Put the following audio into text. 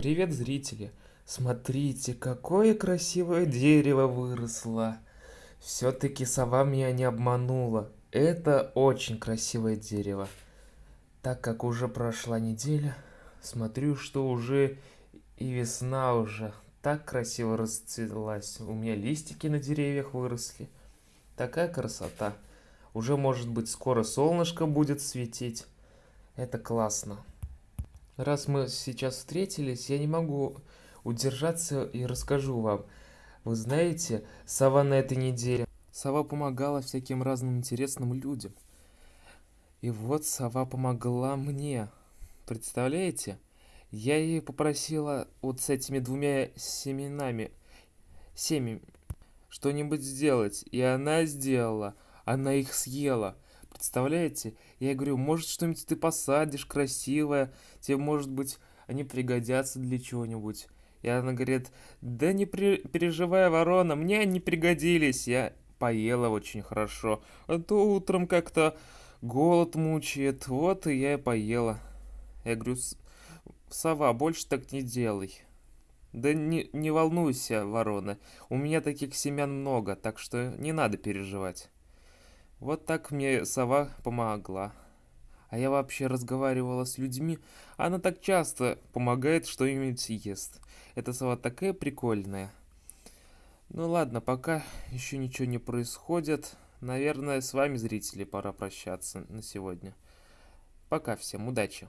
Привет, зрители! Смотрите, какое красивое дерево выросло! Все-таки сова меня не обманула. Это очень красивое дерево. Так как уже прошла неделя, смотрю, что уже и весна уже так красиво расцвелась. У меня листики на деревьях выросли. Такая красота. Уже может быть скоро солнышко будет светить. Это классно. Раз мы сейчас встретились, я не могу удержаться и расскажу вам. Вы знаете, сова на этой неделе... Сова помогала всяким разным интересным людям. И вот сова помогла мне. Представляете? Я ей попросила вот с этими двумя семенами, семьями, что-нибудь сделать. И она сделала. Она их съела. Представляете? Я говорю, может что-нибудь ты посадишь красивое, тебе может быть они пригодятся для чего-нибудь. И она говорит, да не при... переживай, ворона, мне они пригодились, я поела очень хорошо. А то утром как-то голод мучает, вот и я и поела. Я говорю, сова, больше так не делай. Да не, не волнуйся, ворона, у меня таких семян много, так что не надо переживать. Вот так мне сова помогла. А я вообще разговаривала с людьми. Она так часто помогает что-нибудь ест. Эта сова такая прикольная. Ну ладно, пока еще ничего не происходит. Наверное, с вами, зрители, пора прощаться на сегодня. Пока всем, удачи!